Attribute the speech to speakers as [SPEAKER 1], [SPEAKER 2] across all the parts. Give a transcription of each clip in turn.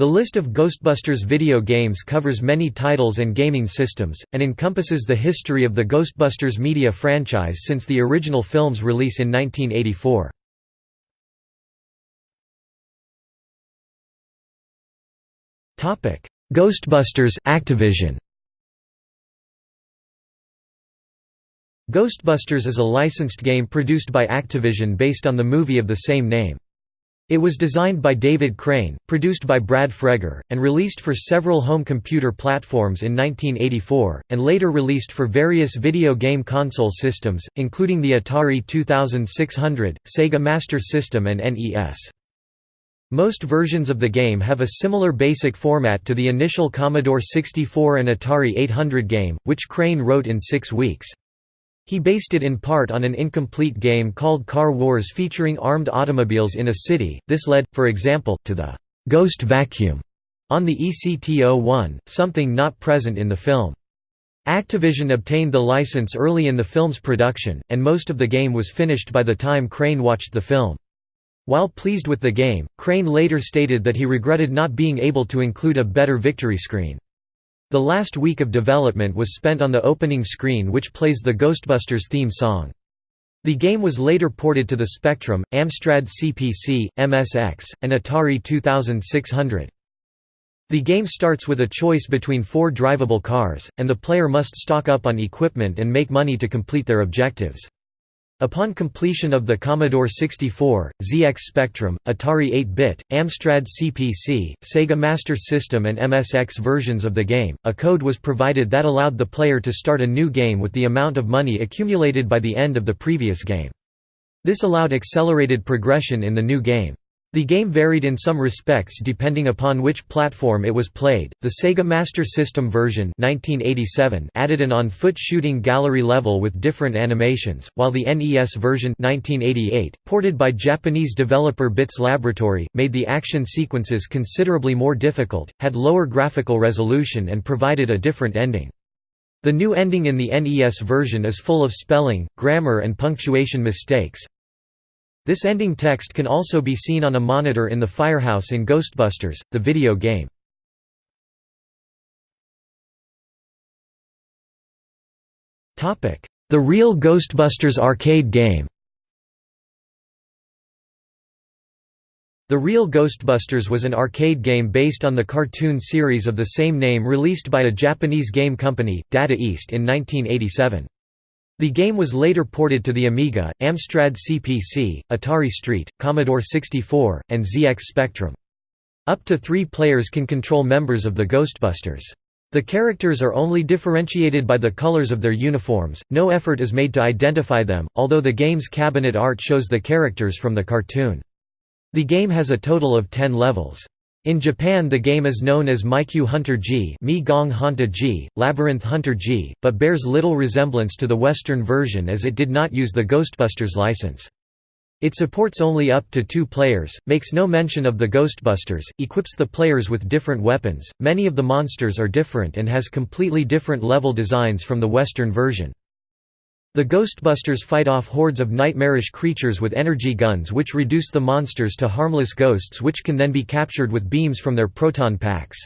[SPEAKER 1] The list of Ghostbusters video games covers many titles and gaming systems, and encompasses the history of the Ghostbusters media franchise since the original film's release in 1984. Ghostbusters Activision Ghostbusters is a licensed game produced by Activision based on the movie of the same name. It was designed by David Crane, produced by Brad Fregger, and released for several home computer platforms in 1984, and later released for various video game console systems, including the Atari 2600, Sega Master System and NES. Most versions of the game have a similar basic format to the initial Commodore 64 and Atari 800 game, which Crane wrote in six weeks. He based it in part on an incomplete game called Car Wars featuring armed automobiles in a city. This led, for example, to the Ghost Vacuum on the Ecto-1, something not present in the film. Activision obtained the license early in the film's production, and most of the game was finished by the time Crane watched the film. While pleased with the game, Crane later stated that he regretted not being able to include a better victory screen. The last week of development was spent on the opening screen which plays the Ghostbusters theme song. The game was later ported to the Spectrum, Amstrad CPC, MSX, and Atari 2600. The game starts with a choice between four drivable cars, and the player must stock up on equipment and make money to complete their objectives. Upon completion of the Commodore 64, ZX Spectrum, Atari 8-bit, Amstrad CPC, Sega Master System and MSX versions of the game, a code was provided that allowed the player to start a new game with the amount of money accumulated by the end of the previous game. This allowed accelerated progression in the new game. The game varied in some respects depending upon which platform it was played. The Sega Master System version (1987) added an on-foot shooting gallery level with different animations, while the NES version (1988), ported by Japanese developer Bits Laboratory, made the action sequences considerably more difficult, had lower graphical resolution and provided a different ending. The new ending in the NES version is full of spelling, grammar and punctuation mistakes, this ending text can also be seen on a monitor in the firehouse in Ghostbusters, the video game. The Real Ghostbusters arcade game The Real Ghostbusters was an arcade game based on the cartoon series of the same name released by a Japanese game company, Data East in 1987. The game was later ported to the Amiga, Amstrad CPC, Atari ST, Commodore 64, and ZX Spectrum. Up to three players can control members of the Ghostbusters. The characters are only differentiated by the colors of their uniforms, no effort is made to identify them, although the game's cabinet art shows the characters from the cartoon. The game has a total of 10 levels. In Japan the game is known as Maikyu Hunter G, Mi Gong Hanta G, Labyrinth Hunter G, but bears little resemblance to the Western version as it did not use the Ghostbusters license. It supports only up to two players, makes no mention of the Ghostbusters, equips the players with different weapons, many of the monsters are different and has completely different level designs from the Western version. The Ghostbusters fight off hordes of nightmarish creatures with energy guns which reduce the monsters to harmless ghosts which can then be captured with beams from their proton packs.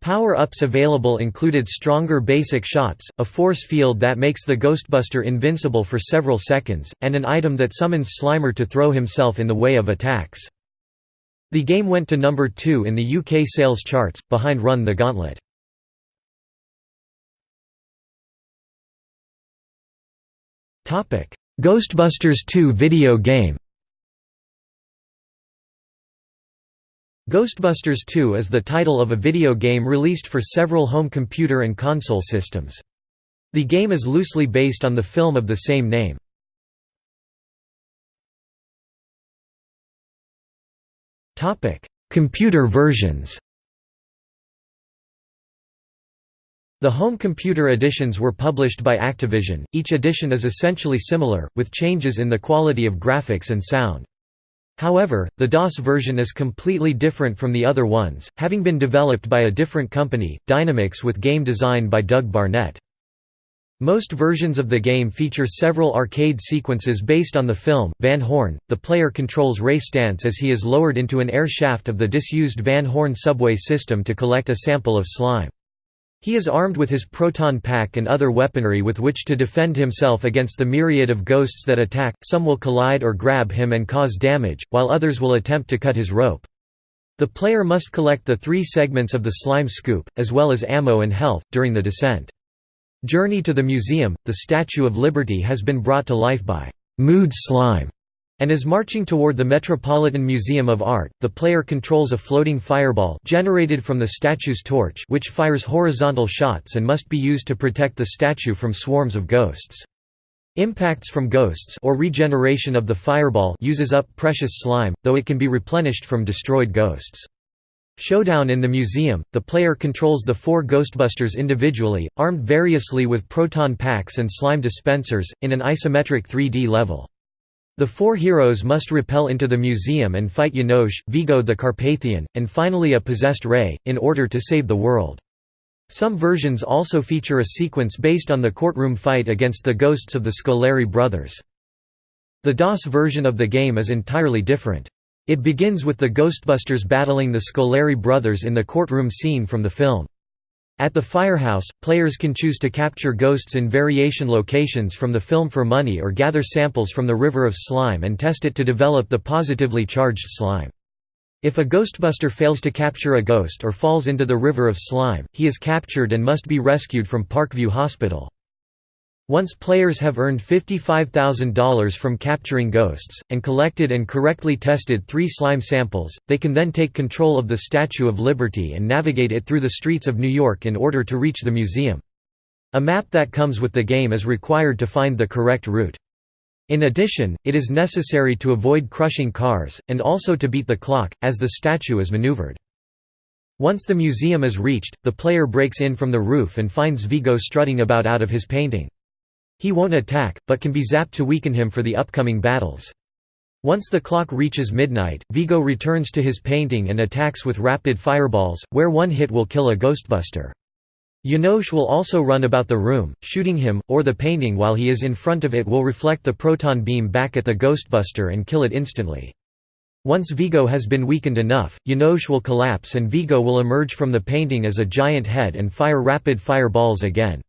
[SPEAKER 1] Power-ups available included stronger basic shots, a force field that makes the Ghostbuster invincible for several seconds, and an item that summons Slimer to throw himself in the way of attacks. The game went to number 2 in the UK sales charts, behind Run the Gauntlet. Ghostbusters 2 video game Ghostbusters 2 is the title of a video game released for several home computer and console systems. The game is loosely based on the film of the same name. Computer versions The home computer editions were published by Activision, each edition is essentially similar, with changes in the quality of graphics and sound. However, the DOS version is completely different from the other ones, having been developed by a different company, Dynamix with game design by Doug Barnett. Most versions of the game feature several arcade sequences based on the film. Van Horn, the player controls Ray Stantz as he is lowered into an air shaft of the disused Van Horn subway system to collect a sample of slime. He is armed with his proton pack and other weaponry with which to defend himself against the myriad of ghosts that attack, some will collide or grab him and cause damage, while others will attempt to cut his rope. The player must collect the three segments of the slime scoop, as well as ammo and health, during the descent. Journey to the Museum, the Statue of Liberty has been brought to life by Mood Slime and is marching toward the Metropolitan Museum of Art. The player controls a floating fireball generated from the statue's torch which fires horizontal shots and must be used to protect the statue from swarms of ghosts. Impacts from ghosts or regeneration of the fireball uses up precious slime, though it can be replenished from destroyed ghosts. Showdown in the museum, the player controls the four Ghostbusters individually, armed variously with proton packs and slime dispensers, in an isometric 3D level. The four heroes must repel into the museum and fight Janosz, Vigo the Carpathian, and finally a possessed Ray, in order to save the world. Some versions also feature a sequence based on the courtroom fight against the ghosts of the Scoleri brothers. The DOS version of the game is entirely different. It begins with the Ghostbusters battling the Scoleri brothers in the courtroom scene from the film. At the firehouse, players can choose to capture ghosts in variation locations from the film for money or gather samples from the river of slime and test it to develop the positively charged slime. If a Ghostbuster fails to capture a ghost or falls into the river of slime, he is captured and must be rescued from Parkview Hospital. Once players have earned $55,000 from capturing ghosts, and collected and correctly tested three slime samples, they can then take control of the Statue of Liberty and navigate it through the streets of New York in order to reach the museum. A map that comes with the game is required to find the correct route. In addition, it is necessary to avoid crushing cars, and also to beat the clock, as the statue is maneuvered. Once the museum is reached, the player breaks in from the roof and finds Vigo strutting about out of his painting. He won't attack, but can be zapped to weaken him for the upcoming battles. Once the clock reaches midnight, Vigo returns to his painting and attacks with rapid fireballs, where one hit will kill a Ghostbuster. Janosz will also run about the room, shooting him, or the painting while he is in front of it will reflect the proton beam back at the Ghostbuster and kill it instantly. Once Vigo has been weakened enough, Janosz will collapse and Vigo will emerge from the painting as a giant head and fire rapid fireballs again.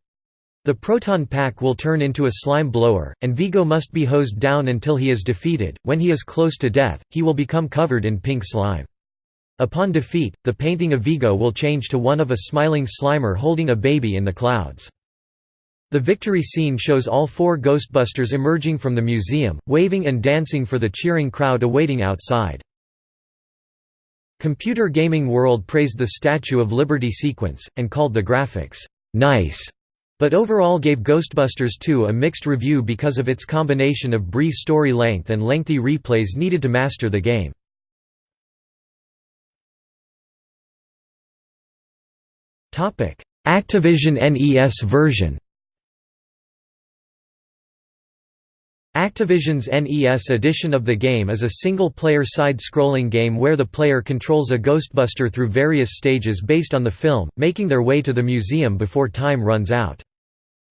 [SPEAKER 1] The proton pack will turn into a slime blower, and Vigo must be hosed down until he is defeated. When he is close to death, he will become covered in pink slime. Upon defeat, the painting of Vigo will change to one of a smiling Slimer holding a baby in the clouds. The victory scene shows all four Ghostbusters emerging from the museum, waving and dancing for the cheering crowd awaiting outside. Computer Gaming World praised the Statue of Liberty sequence, and called the graphics, "'nice' but overall gave Ghostbusters 2 a mixed review because of its combination of brief story length and lengthy replays needed to master the game. Activision NES version Activision's NES edition of the game is a single-player side-scrolling game where the player controls a Ghostbuster through various stages based on the film, making their way to the museum before time runs out.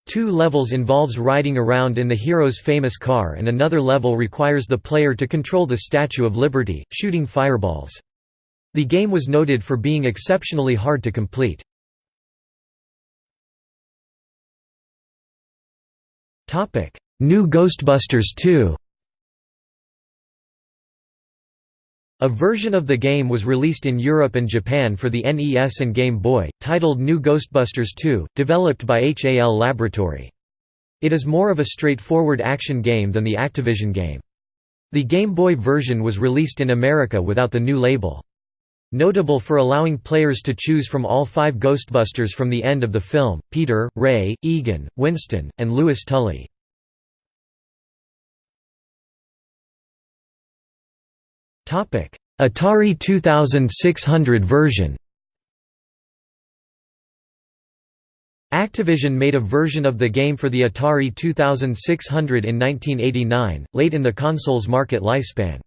[SPEAKER 1] Two levels involves riding around in the hero's famous car and another level requires the player to control the Statue of Liberty, shooting fireballs. The game was noted for being exceptionally hard to complete. New Ghostbusters 2 A version of the game was released in Europe and Japan for the NES and Game Boy, titled New Ghostbusters 2, developed by HAL Laboratory. It is more of a straightforward action game than the Activision game. The Game Boy version was released in America without the new label. Notable for allowing players to choose from all five Ghostbusters from the end of the film, Peter, Ray, Egon, Winston, and Louis Tully. Atari 2600 version Activision made a version of the game for the Atari 2600 in 1989, late in the console's market lifespan.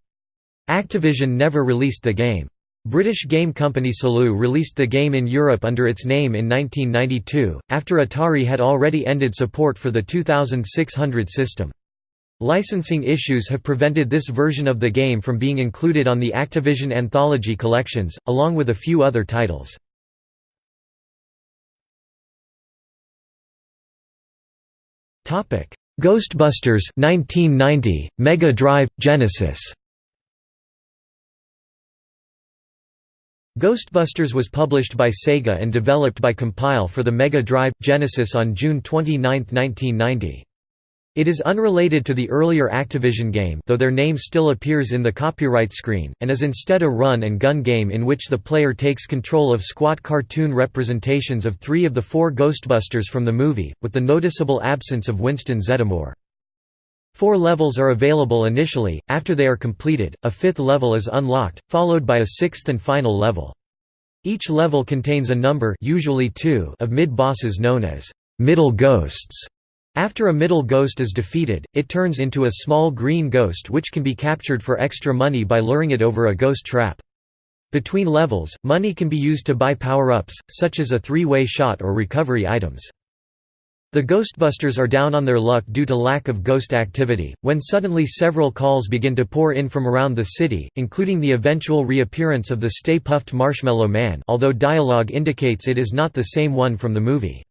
[SPEAKER 1] Activision never released the game. British game company Salu released the game in Europe under its name in 1992, after Atari had already ended support for the 2600 system. Licensing issues have prevented this version of the game from being included on the Activision Anthology collections, along with a few other titles. Ghostbusters 1990, Mega Drive, Genesis Ghostbusters was published by Sega and developed by Compile for the Mega Drive Genesis on June 29, 1990. It is unrelated to the earlier Activision game though their name still appears in the copyright screen, and is instead a run-and-gun game in which the player takes control of squat cartoon representations of three of the four Ghostbusters from the movie, with the noticeable absence of Winston Zeddemore. Four levels are available initially, after they are completed, a fifth level is unlocked, followed by a sixth and final level. Each level contains a number usually two of mid-bosses known as middle ghosts. After a middle ghost is defeated, it turns into a small green ghost which can be captured for extra money by luring it over a ghost trap. Between levels, money can be used to buy power-ups, such as a three-way shot or recovery items. The Ghostbusters are down on their luck due to lack of ghost activity, when suddenly several calls begin to pour in from around the city, including the eventual reappearance of the Stay Puft Marshmallow Man although dialogue indicates it is not the same one from the movie.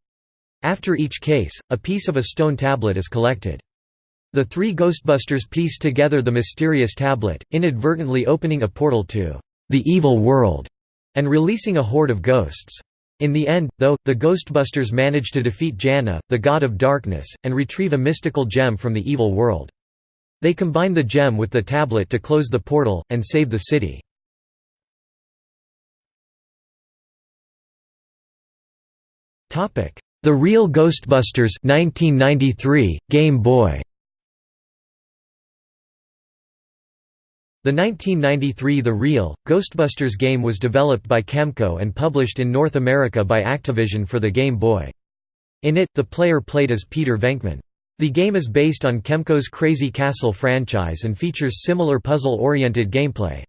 [SPEAKER 1] After each case, a piece of a stone tablet is collected. The three Ghostbusters piece together the mysterious tablet, inadvertently opening a portal to the evil world and releasing a horde of ghosts. In the end, though, the Ghostbusters manage to defeat Jana, the god of darkness, and retrieve a mystical gem from the evil world. They combine the gem with the tablet to close the portal, and save the city. The Real Ghostbusters 1993, Game Boy The 1993 The Real, Ghostbusters game was developed by Kemco and published in North America by Activision for the Game Boy. In it, the player played as Peter Venkman. The game is based on Kemco's Crazy Castle franchise and features similar puzzle-oriented gameplay.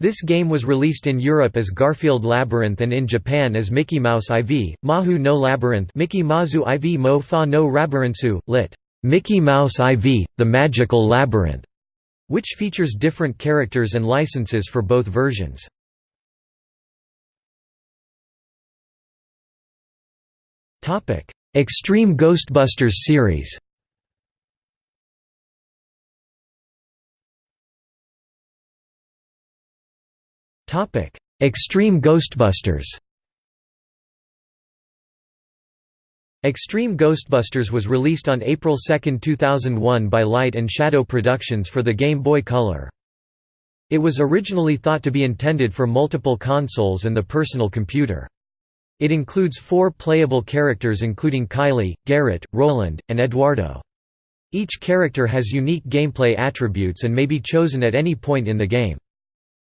[SPEAKER 1] This game was released in Europe as Garfield Labyrinth and in Japan as Mickey Mouse IV, Mahu no Labyrinth Mickey Mazu IV Mo Fa no Rabirintsu, lit. Mickey Mouse IV, The Magical Labyrinth which features different characters and licenses for both versions. Extreme Ghostbusters series Extreme Ghostbusters Extreme Ghostbusters was released on April 2, 2001 by Light and Shadow Productions for the Game Boy Color. It was originally thought to be intended for multiple consoles and the personal computer. It includes four playable characters including Kylie, Garrett, Roland, and Eduardo. Each character has unique gameplay attributes and may be chosen at any point in the game.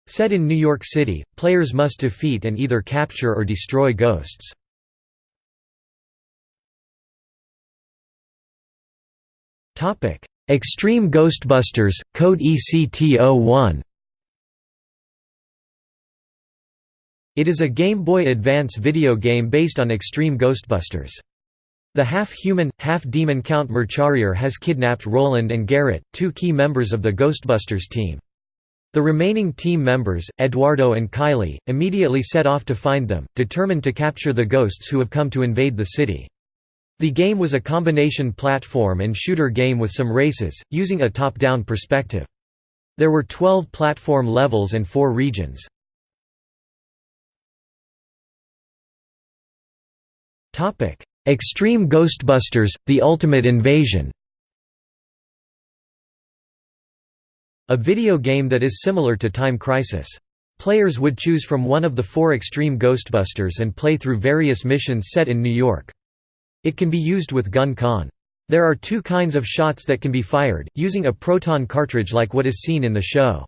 [SPEAKER 1] Set in New York City, players must defeat and either capture or destroy ghosts. Extreme Ghostbusters Code Ecto-1. It is a Game Boy Advance video game based on Extreme Ghostbusters. The half-human, half-demon Count Mercharier has kidnapped Roland and Garrett, two key members of the Ghostbusters team. The remaining team members, Eduardo and Kylie, immediately set off to find them, determined to capture the ghosts who have come to invade the city. The game was a combination platform and shooter game with some races, using a top-down perspective. There were 12 platform levels and 4 regions. Extreme Ghostbusters – The Ultimate Invasion A video game that is similar to Time Crisis. Players would choose from one of the four Extreme Ghostbusters and play through various missions set in New York. It can be used with GunCon. There are two kinds of shots that can be fired, using a proton cartridge like what is seen in the show.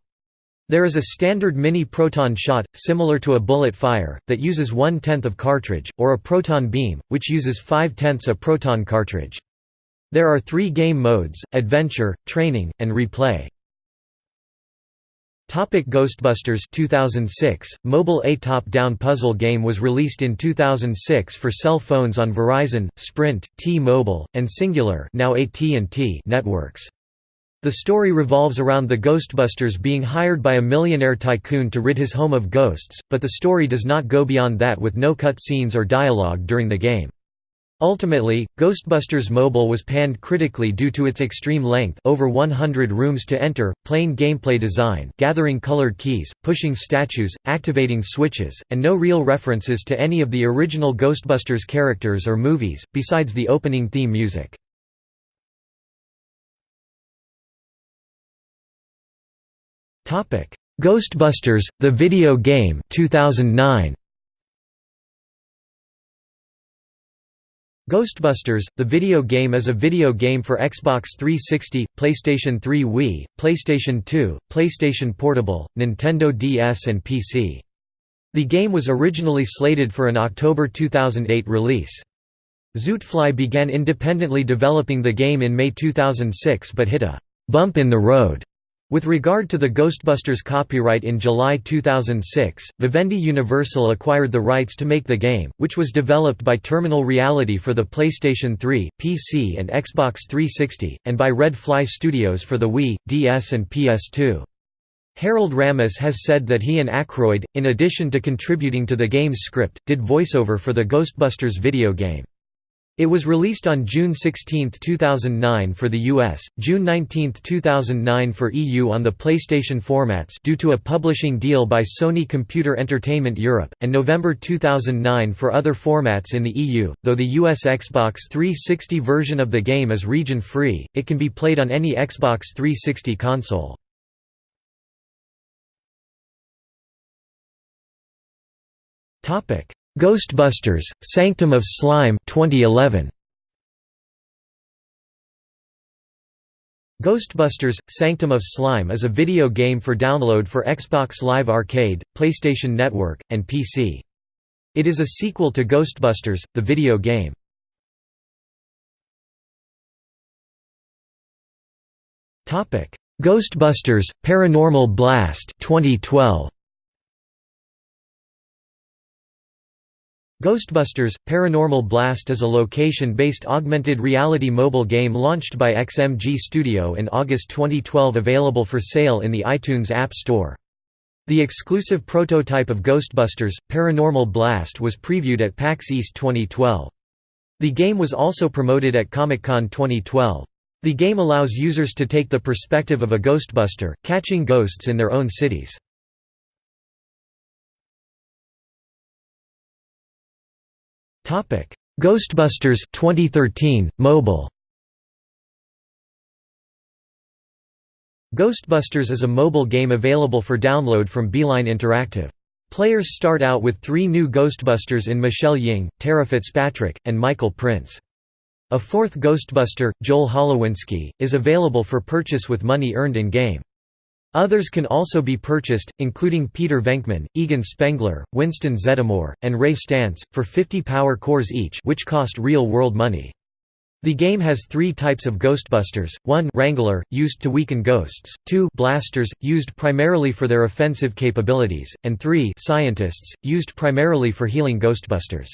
[SPEAKER 1] There is a standard mini-proton shot, similar to a bullet fire, that uses one-tenth of cartridge, or a proton beam, which uses five-tenths a proton cartridge. There are three game modes, Adventure, Training, and Replay. Topic Ghostbusters 2006 Mobile A top-down puzzle game was released in 2006 for cell phones on Verizon, Sprint, T-Mobile, and Cingular, now AT&T networks. The story revolves around the Ghostbusters being hired by a millionaire tycoon to rid his home of ghosts, but the story does not go beyond that with no cut scenes or dialogue during the game. Ultimately, Ghostbusters Mobile was panned critically due to its extreme length over 100 rooms to enter, plain gameplay design gathering colored keys, pushing statues, activating switches, and no real references to any of the original Ghostbusters characters or movies, besides the opening theme music. Ghostbusters, the video game 2009. Ghostbusters, the video game is a video game for Xbox 360, PlayStation 3 Wii, PlayStation 2, PlayStation Portable, Nintendo DS and PC. The game was originally slated for an October 2008 release. Zootfly began independently developing the game in May 2006 but hit a «bump in the road» With regard to the Ghostbusters copyright in July 2006, Vivendi Universal acquired the rights to make the game, which was developed by Terminal Reality for the PlayStation 3, PC and Xbox 360, and by Red Fly Studios for the Wii, DS and PS2. Harold Ramis has said that he and Aykroyd, in addition to contributing to the game's script, did voiceover for the Ghostbusters video game. It was released on June 16, 2009 for the US, June 19, 2009 for EU on the PlayStation formats due to a publishing deal by Sony Computer Entertainment Europe, and November 2009 for other formats in the EU. Though the US Xbox 360 version of the game is region-free, it can be played on any Xbox 360 console. Topic: Ghostbusters: Sanctum of Slime 2011. Ghostbusters: Sanctum of Slime is a video game for download for Xbox Live Arcade, PlayStation Network, and PC. It is a sequel to Ghostbusters, the video game. Ghostbusters: Paranormal Blast 2012. Ghostbusters – Paranormal Blast is a location-based augmented reality mobile game launched by XMG Studio in August 2012 available for sale in the iTunes App Store. The exclusive prototype of Ghostbusters, Paranormal Blast was previewed at PAX East 2012. The game was also promoted at Comic-Con 2012. The game allows users to take the perspective of a Ghostbuster, catching ghosts in their own cities. Ghostbusters 2013 mobile Ghostbusters is a mobile game available for download from Beeline Interactive. Players start out with three new Ghostbusters in Michelle Ying, Tara Fitzpatrick, and Michael Prince. A fourth Ghostbuster, Joel Holowinski, is available for purchase with money earned in-game. Others can also be purchased, including Peter Venkman, Egon Spengler, Winston Zeddemore, and Ray Stantz, for 50 power cores each which cost real-world money. The game has three types of Ghostbusters, 1 Wrangler, used to weaken ghosts, 2 Blasters, used primarily for their offensive capabilities, and 3 Scientists, used primarily for healing Ghostbusters.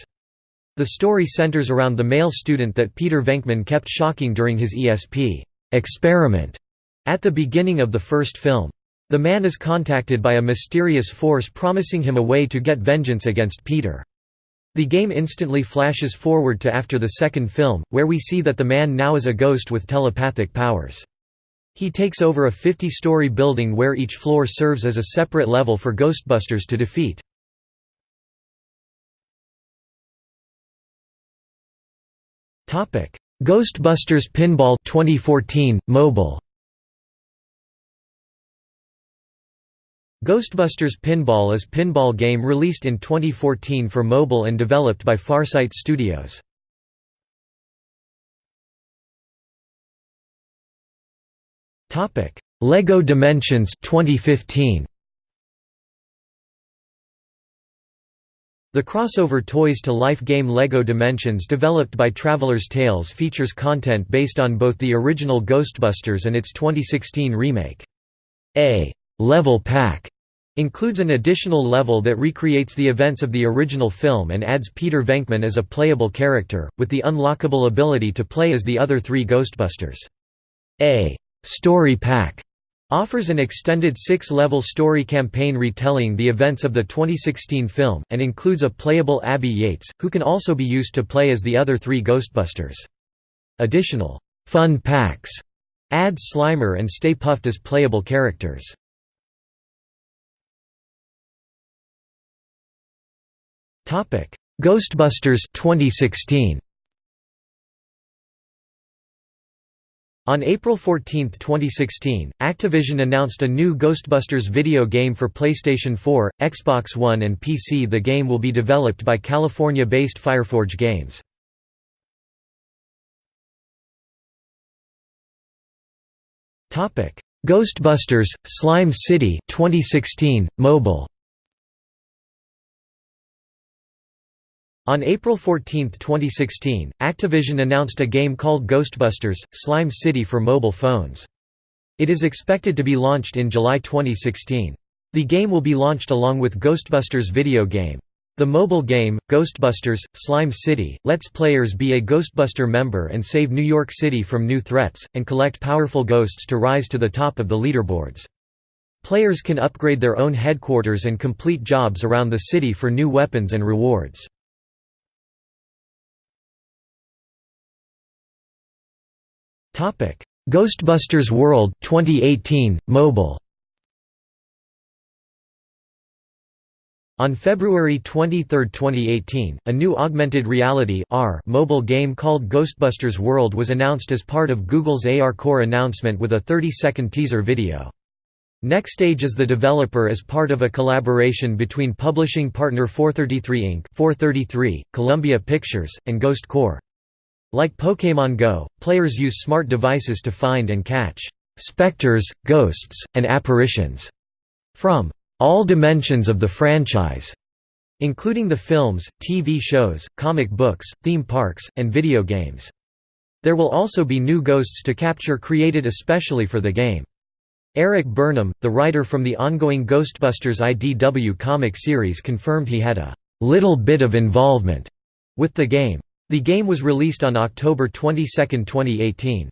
[SPEAKER 1] The story centers around the male student that Peter Venkman kept shocking during his ESP experiment at the beginning of the first film. The man is contacted by a mysterious force promising him a way to get vengeance against Peter. The game instantly flashes forward to after the second film, where we see that the man now is a ghost with telepathic powers. He takes over a 50-story building where each floor serves as a separate level for Ghostbusters to defeat. Ghostbusters Pinball 2014 mobile Ghostbusters Pinball is pinball game released in 2014 for mobile and developed by Farsight Studios. LEGO Dimensions 2015 The crossover Toys to Life game LEGO Dimensions developed by Traveller's Tales features content based on both the original Ghostbusters and its 2016 remake. A level pack includes an additional level that recreates the events of the original film and adds Peter Venkman as a playable character, with the unlockable ability to play as the other three Ghostbusters. A story pack offers an extended six-level story campaign retelling the events of the 2016 film, and includes a playable Abby Yates, who can also be used to play as the other three Ghostbusters. Additional fun packs add Slimer and Stay Puft as playable characters. Ghostbusters 2016 On April 14, 2016, Activision announced a new Ghostbusters video game for PlayStation 4, Xbox One and PC. The game will be developed by California-based Fireforge Games. Ghostbusters: Slime City 2016 mobile On April 14, 2016, Activision announced a game called Ghostbusters – Slime City for mobile phones. It is expected to be launched in July 2016. The game will be launched along with Ghostbusters video game. The mobile game, Ghostbusters – Slime City, lets players be a Ghostbuster member and save New York City from new threats, and collect powerful ghosts to rise to the top of the leaderboards. Players can upgrade their own headquarters and complete jobs around the city for new weapons and rewards. Topic: Ghostbusters World 2018 mobile. On February 23, 2018, a new augmented reality (AR) mobile game called Ghostbusters World was announced as part of Google's AR Core announcement with a 30-second teaser video. NextAge is the developer as part of a collaboration between publishing partner 433 Inc. 433, Columbia Pictures, and Ghost Corps. Like Pokémon Go, players use smart devices to find and catch specters, ghosts, and apparitions from all dimensions of the franchise, including the films, TV shows, comic books, theme parks, and video games. There will also be new ghosts to capture created especially for the game. Erik Burnham, the writer from the ongoing Ghostbusters IDW comic series confirmed he had a little bit of involvement with the game. The game was released on October 22, 2018.